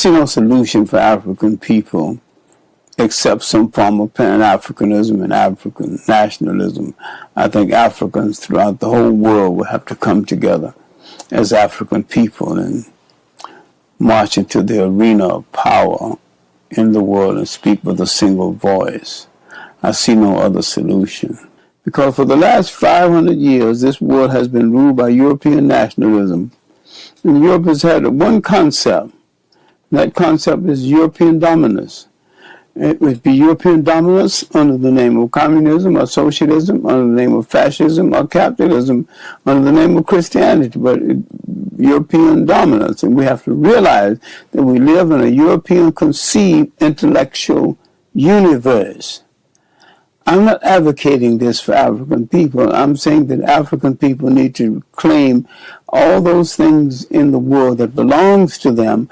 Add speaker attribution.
Speaker 1: see no solution for African people except some form of Pan-Africanism and African nationalism. I think Africans throughout the whole world will have to come together as African people and march into the arena of power in the world and speak with a single voice. I see no other solution. Because for the last 500 years, this world has been ruled by European nationalism. And Europe has had one concept. That concept is European dominance. It would be European dominance under the name of communism or socialism, under the name of fascism or capitalism, under the name of Christianity, but it, European dominance. And we have to realize that we live in a European conceived intellectual universe. I'm not advocating this for African people. I'm saying that African people need to claim all those things in the world that belongs to them